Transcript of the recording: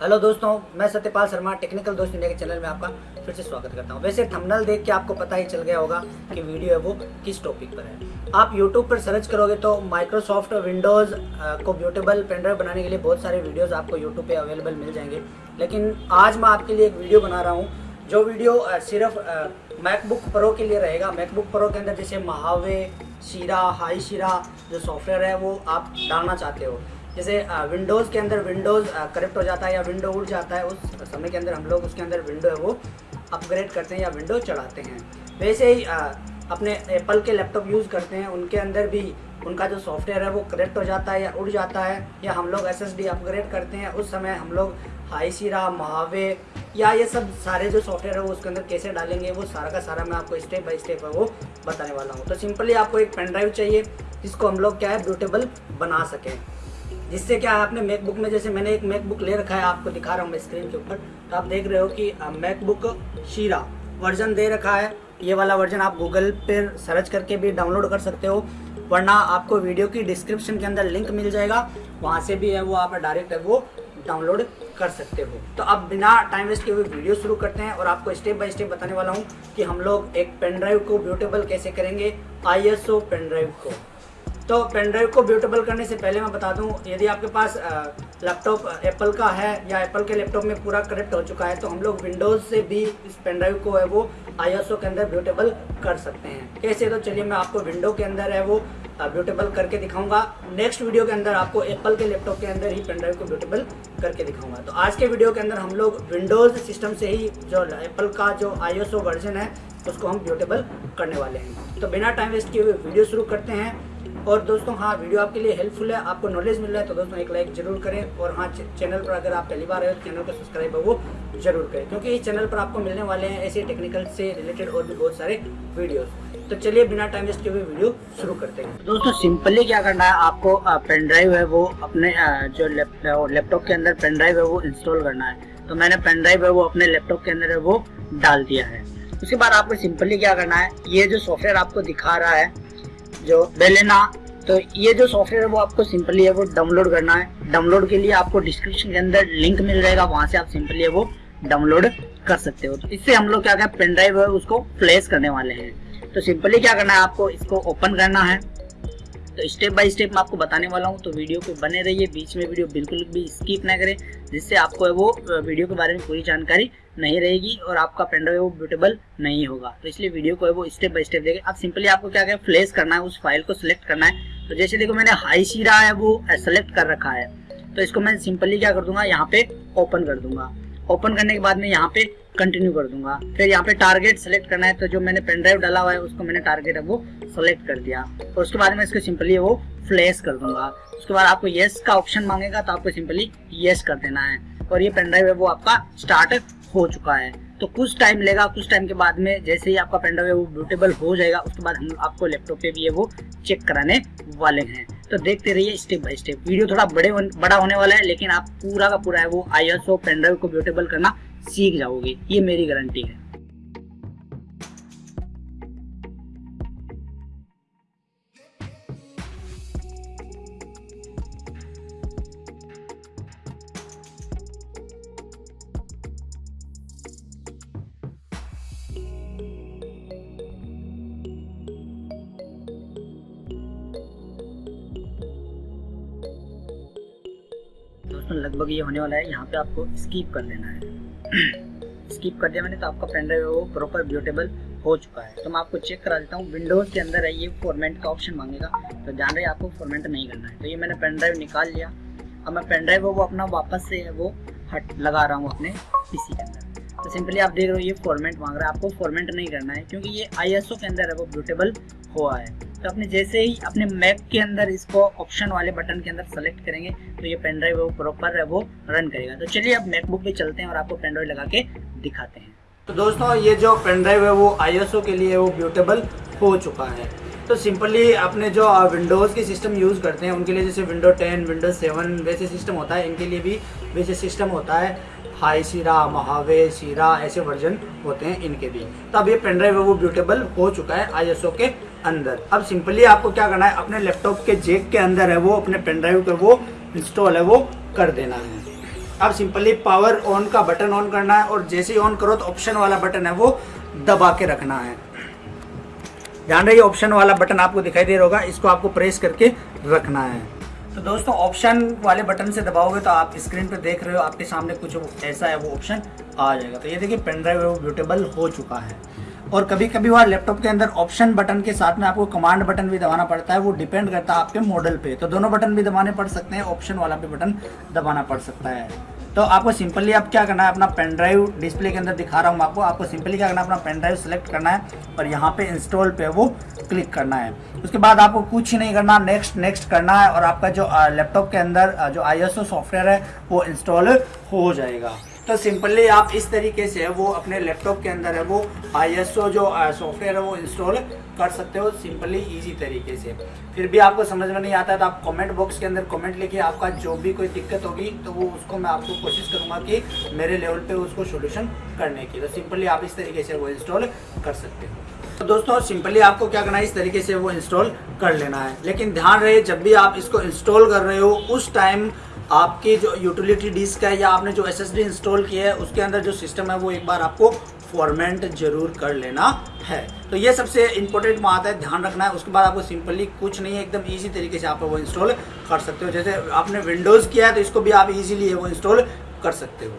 Hello दोस्तों, मैं Satyapal Sharma technical दोस्त इंडिया के चैनल में आपका फिर से स्वागत करता हूँ। वैसे थंबनेल देख के आपको पता ही चल गया होगा कि वीडियो है वो किस टॉपिक पर है। आप यूट्यूब पर सर्च करोगे तो माइक्रोसॉफ्ट विंडोज़ को ब्यूटेबल पेनड्राइव बनाने के लिए बहुत सारे वीडियोज़ आपको यूट्यूब पर अवेलेबल मिल जाएँगे। लेकिन आज मैं आपके लिए एक वीडियो बना रहा हूँ, जो वीडियो सिर्फ़ मैकबुक प्रो के लिए रहेगा। मैकबुक प्रो के अंदर जैसे महावे शीरा हाई शीरा जो सॉफ्टवेयर है वो आप डालना चाहते हो। जैसे विंडोज़ के अंदर विंडोज़ करेक्ट हो जाता है या विंडो उड़ जाता है, उस समय के अंदर हम लोग उसके अंदर विंडो है वो अपग्रेड करते हैं या विंडो चढ़ाते हैं। वैसे ही अपने एप्पल के लैपटॉप यूज़ करते हैं, उनके अंदर भी उनका जो सॉफ्टवेयर है वो करेक्ट हो जाता है या उड़ जाता है, या हम लोग एसएसडी अपग्रेड करते हैं, उस समय हम लोग हाई सीरा महावे या ये सब सारे जो सॉफ्टवेयर है वो उसके अंदर कैसे डालेंगे, वो सारा का सारा मैं आपको स्टेप बाय स्टेप वो बताने वाला हूँ। तो सिंपली आपको एक पेन ड्राइव चाहिए, जिसको हम लोग क्या है ब्यूटेबल बना सकें। जिससे क्या आपने मैकबुक में, जैसे मैंने एक मैकबुक ले रखा है, आपको दिखा रहा हूँ मैं स्क्रीन के ऊपर। तो आप देख रहे हो कि मैकबुक शीरा वर्जन दे रखा है। ये वाला वर्जन आप गूगल पर सर्च करके भी डाउनलोड कर सकते हो, वरना आपको वीडियो की डिस्क्रिप्शन के अंदर लिंक मिल जाएगा। वहाँ से भी है, वो आप डायरेक्ट वो डाउनलोड कर सकते हो। तो अब बिना टाइम वेस्ट किए हुए वीडियो शुरू करते हैं और आपको स्टेप बाय स्टेप बताने वाला हूँ कि हम लोग एक पेन ड्राइव को ब्यूटेबल कैसे करेंगे I S O pen drive को। तो पेन ड्राइव को ब्यूटेबल करने से पहले मैं बता दूँ, यदि आपके पास लैपटॉप एप्पल का है या एप्पल के लैपटॉप में पूरा करेक्ट हो चुका है तो हम लोग विंडोज़ से भी इस पेन ड्राइव को है वो आई के अंदर ब्यूटेबल कर सकते हैं। कैसे? तो चलिए मैं आपको विंडो के अंदर है वो ब्यूटेबल करके दिखाऊँगा। नेक्स्ट वीडियो के अंदर आपको एप्पल के लैपटॉप के अंदर ही पेन ड्राइव को ब्यूटेबल करके दिखाऊँगा। तो आज के वीडियो के अंदर हम लोग विंडोज़ सिस्टम से ही जो एप्पल का जो आई वर्जन है, उसको हम ब्यूटेबल करने वाले हैं। तो बिना टाइम वेस्ट किए हुए वीडियो शुरू करते हैं। और दोस्तों हाँ वीडियो आपके लिए हेल्पफुल है, आपको नॉलेज मिल रहा है तो दोस्तों एक लाइक ज़रूर करें और हाँ चैनल पर अगर आप पहली बार आए तो चैनल को सब्सक्राइब है वो ज़रूर करें, क्योंकि इस चैनल पर आपको मिलने वाले हैं ऐसे टेक्निकल से रिलेटेड और भी बहुत सारे वीडियोस तो चलिए, बिना टाइम वेस्ट किए हुए वीडियो शुरू करते हैं। दोस्तों सिंपली क्या करना है, आपको पेन ड्राइव है वो अपने जो लैपटॉप के अंदर पेन ड्राइव है वो इंस्टॉल करना है। तो मैंने पेन ड्राइव है वो अपने लैपटॉप के अंदर है वो डाल दिया है। उसके बाद आपको सिंपली क्या करना है, ये जो सॉफ्टवेयर आपको दिखा रहा है जो बेलेना तो ये जो सॉफ्टवेयर है वो आपको सिंपली है वो डाउनलोड करना है। डाउनलोड के लिए आपको डिस्क्रिप्शन के अंदर लिंक मिल जाएगा, वहाँ से आप सिंपली है वो डाउनलोड कर सकते हो। तो इससे हम लोग क्या क्या पेन ड्राइव है, उसको फ्लैश करने वाले हैं। तो सिंपली क्या करना है, आपको इसको ओपन करना है। तो स्टेप बाय स्टेप मैं आपको बताने वाला हूँ तो वीडियो को बने रहिए, बीच में वीडियो बिल्कुल भी स्किप ना करें, जिससे आपको वो वीडियो के बारे में पूरी जानकारी नहीं रहेगी और आपका पेनड्राइव वो ब्यूटेबल नहीं होगा। तो इसलिए वीडियो को वो स्टेप बाय स्टेप देखें अब सिंपली आपको क्या क्या फ्लेश करना है, उस फ़ाइल को सिलेक्ट करना है। तो जैसे देखो मैंने हाई शीरा है वो सेलेक्ट कर रखा है। तो इसको मैं सिंपली क्या कर दूँगा, यहाँ पे ओपन कर दूँगा। ओपन करने के बाद में यहाँ पे कंटिन्यू कर दूँगा। फिर यहाँ पे टारगेट सेलेक्ट करना है तो जो मैंने पेन ड्राइव डाला हुआ है, उसको मैंने टारगेट है वो सेलेक्ट कर दिया। और उसके बाद में इसको सिंपली वो फ्लैश कर दूँगा। उसके बाद आपको येस का ऑप्शन मांगेगा तो आपको सिंपली येस कर देना है। और ये पेन ड्राइव है, वो आपका स्टार्ट हो चुका है। तो कुछ टाइम लेगा, कुछ टाइम के बाद में जैसे ही आपका पेन वो बूटेबल हो जाएगा। उसके बाद हम आपको लैपटॉप पे भी है वो चेक कराने वाले हैं। तो देखते रहिए स्टेप बाय स्टेप वीडियो थोड़ा बड़े बड़ा होने वाला है, लेकिन आप पूरा का पूरा है वो आई एस पेन ड्राइव को ब्यूटेबल करना सीख जाओगे। ये मेरी गारंटी है। दोस्तों, लगभग ये होने वाला है। यहाँ पे आपको स्कीप कर लेना है। स्कीप कर दिया मैंने तो आपका पेन ड्राइव वो प्रॉपर ब्यूटेबल हो चुका है। तो मैं आपको चेक करा देता हूँ विंडोज़ के अंदर है ये फॉर्मेट का ऑप्शन मांगेगा। तो जान रहे आपको फॉर्मेट नहीं करना है। तो ये मैंने पेन ड्राइव निकाल लिया। अब मैं पेन ड्राइव वो अपना वापस से वो हट, लगा रहा हूँ अपने पीसी के अंदर। तो सिंपली आप देख रहे हो ये फॉर्मेट मांग रहा है। आपको फॉर्मेट नहीं करना है, क्योंकि ये आईएसओ के अंदर है वो ब्यूटेबल हुआ है। तो अपने जैसे ही अपने मैप के अंदर इसको ऑप्शन वाले बटन के अंदर सेलेक्ट करेंगे तो ये पेन ड्राइव वो प्रॉपर वो रन करेगा। तो चलिए अब मैकबुक पे चलते हैं और आपको पेन ड्राइव लगा के दिखाते हैं। तो दोस्तों ये जो पेन ड्राइव है वो आई के लिए वो ब्यूटेबल हो चुका है। तो सिंपली अपने जो विंडोज़ के सिस्टम यूज़ करते हैं उनके लिए जैसे विंडो 10, विंडो 7 वैसे सिस्टम होता है इनके लिए भी वैसे सिस्टम होता है। हाई सिरा महावे सीरा ऐसे वर्जन होते हैं इनके भी। तो अब ये पेन ड्राइव है, वो ब्यूटेबल हो चुका है आईएसओ के अंदर। अब सिंपली आपको क्या करना है, अपने लैपटॉप के जेक के अंदर है वो, अपने पेन ड्राइव पे वो इंस्टॉल है, वो कर देना है। अब सिंपली पावर ऑन का बटन ऑन करना है और जैसे ही ऑन करो तो ऑप्शन वाला बटन है, वो दबा के रखना है। ध्यान रहिए ऑप्शन वाला बटन आपको दिखाई दे रहा होगा, इसको आपको प्रेस करके रखना है। तो दोस्तों ऑप्शन वाले बटन से दबाओगे तो आप स्क्रीन पे देख रहे हो, आपके सामने कुछ ऐसा है, वो ऑप्शन आ जाएगा। तो ये देखिए पेन ड्राइव ब्यूटेबल हो चुका है। और कभी कभी वहाँ लैपटॉप के अंदर ऑप्शन बटन के साथ में आपको कमांड बटन भी दबाना पड़ता है, वो डिपेंड करता है आपके मॉडल पे। तो दोनों बटन भी दबाने पड़ सकते हैं ऑप्शन वाला भी बटन दबाना पड़ सकता है। तो आपको सिंपली आप क्या करना है, अपना पेन ड्राइव डिस्प्ले के अंदर दिखा रहा हूँ आपको। आपको सिंपली क्या करना है, अपना पेन ड्राइव सेलेक्ट करना है और यहाँ पे इंस्टॉल पे वो क्लिक करना है। उसके बाद आपको कुछ ही नहीं करना नेक्स्ट नेक्स्ट करना है और आपका जो लैपटॉप के अंदर जो आईएसओ सॉफ्टवेयर है, वो इंस्टॉल हो जाएगा। तो सिंपली आप इस तरीके से वो अपने लैपटॉप के अंदर है, वो आईएसओ जो सॉफ्टवेयर है, वो इंस्टॉल कर सकते हो सिंपली इजी तरीके से। फिर भी आपको समझ में नहीं आता है तो आप कमेंट बॉक्स के अंदर कमेंट लिखिए आपका जो भी कोई दिक्कत होगी तो वो उसको मैं आपको कोशिश करूँगा कि मेरे लेवल पे उसको सोल्यूशन करने की। तो सिंपली आप इस तरीके से वो इंस्टॉल कर सकते हो। तो दोस्तों, सिंपली आपको क्या करना है, इस तरीके से वो इंस्टॉल कर लेना है। लेकिन ध्यान रहे, जब भी आप इसको इंस्टॉल कर रहे हो, उस टाइम आपकी जो यूटिलिटी डिस्क है या आपने जो एसएसडी इंस्टॉल किया है, उसके अंदर जो सिस्टम है, वो एक बार आपको फॉर्मेट ज़रूर कर लेना है। तो ये सबसे इंपॉर्टेंट बात है, ध्यान रखना है। उसके बाद आपको सिंपली कुछ नहीं है, एकदम ईजी तरीके से आप वो इंस्टॉल कर सकते हो। जैसे आपने विंडोज़ किया है तो इसको भी आप इजीली वो इंस्टॉल कर सकते हो।